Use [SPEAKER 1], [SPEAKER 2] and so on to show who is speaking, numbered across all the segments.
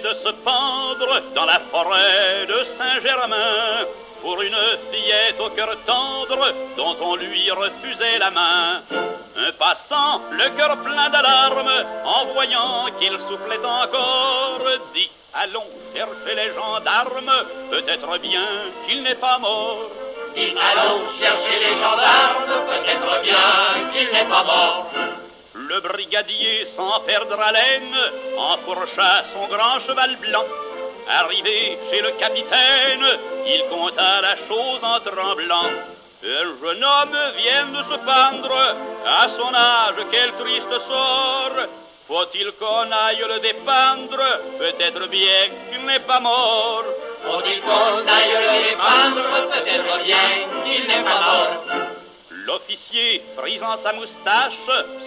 [SPEAKER 1] de se pendre dans la forêt de Saint-Germain pour une fillette au cœur tendre dont on lui refusait la main. Un passant, le cœur plein d'alarmes, en voyant qu'il soufflait encore, dit Allons chercher les gendarmes, peut-être bien qu'il n'est pas mort.
[SPEAKER 2] Dit Allons chercher les gendarmes,
[SPEAKER 1] sans perdre haleine, enfourcha son grand cheval blanc. Arrivé chez le capitaine, il conta la chose en tremblant. Un jeune homme vient de se pendre, à son âge, quel triste sort. Faut-il qu'on aille le dépendre Peut-être bien qu'il n'est pas mort.
[SPEAKER 2] Faut-il qu'on aille le dépendre Peut-être bien qu'il n'est pas mort.
[SPEAKER 1] L'officier, frisant sa moustache,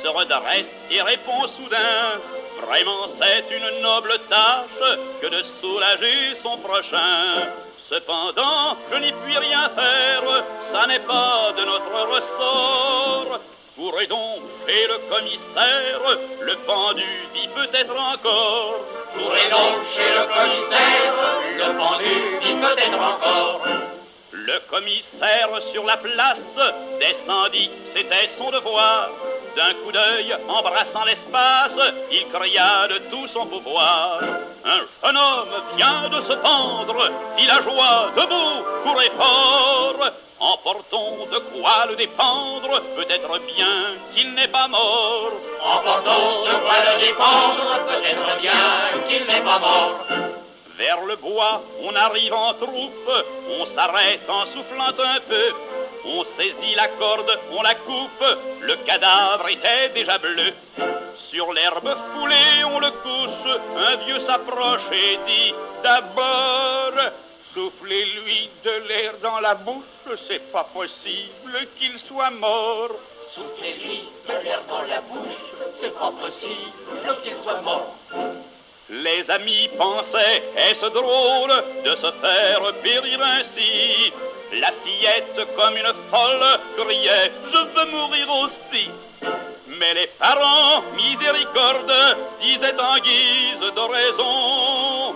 [SPEAKER 1] se redresse et répond soudain Vraiment, c'est une noble tâche que de soulager son prochain. Cependant, je n'y puis rien faire, ça n'est pas de notre ressort. Courez donc chez le commissaire, le pendu vit peut-être encore.
[SPEAKER 2] Courez donc chez le commissaire, le pendu vit peut-être encore.
[SPEAKER 1] Le commissaire sur la place descendit, c'était son devoir. D'un coup d'œil, embrassant l'espace, il cria de tout son pouvoir. Un jeune homme vient de se pendre, joie debout, courez fort. Emportons de quoi le dépendre, peut-être bien qu'il n'est pas mort.
[SPEAKER 2] Emportons de quoi le dépendre, peut-être bien qu'il n'est pas mort.
[SPEAKER 1] Vers le bois, on arrive en troupe, on s'arrête en soufflant un peu. On saisit la corde, on la coupe, le cadavre était déjà bleu. Sur l'herbe foulée, on le couche, un vieux s'approche et dit D'abord, soufflez-lui de l'air dans la bouche, c'est pas possible qu'il soit mort.
[SPEAKER 2] Soufflez-lui de l'air dans la bouche, c'est pas possible qu'il soit mort
[SPEAKER 1] les amis pensaient, est-ce drôle de se faire périr ainsi? La fillette, comme une folle, criait, je veux mourir aussi. Mais les parents, miséricorde, disaient en guise de raison,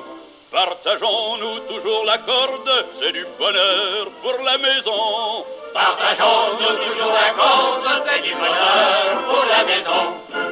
[SPEAKER 1] partageons-nous toujours la corde, c'est du bonheur pour la maison.
[SPEAKER 2] Partageons-nous toujours la corde, c'est du bonheur pour la maison.